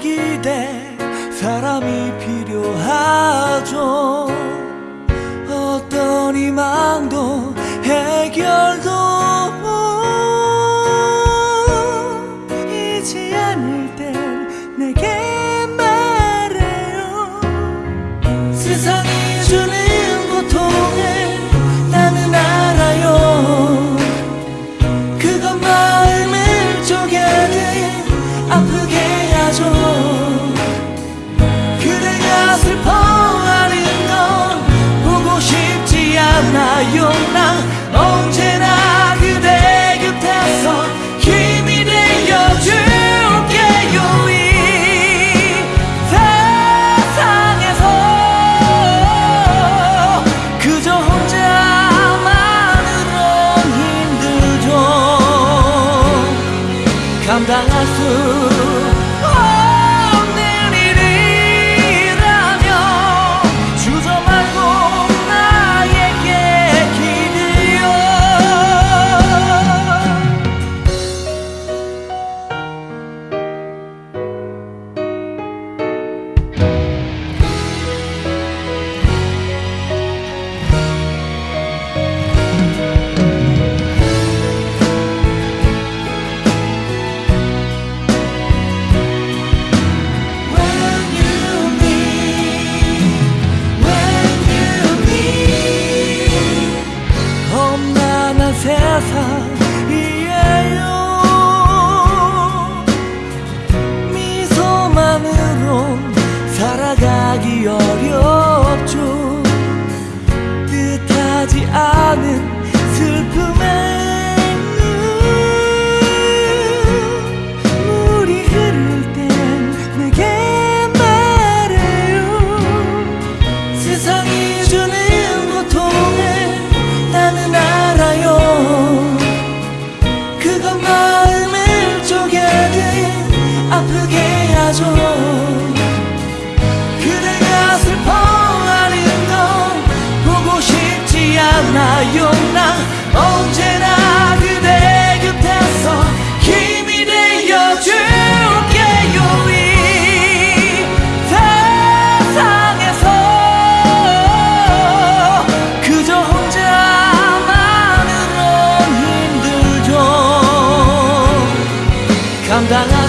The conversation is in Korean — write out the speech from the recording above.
기대 사람이 필요하죠. 어떤 희망도 해결도 이지 않을 땐 내게 말해요. 세상이 주는 고통을 나는 알아요. 그건 마음을 쪼개듯 아프게 하죠 난 언제나 그대 곁에서 힘이 되어줄게요 이. 세상에서 그저 혼자만으론 힘들죠. 감당할 수 tan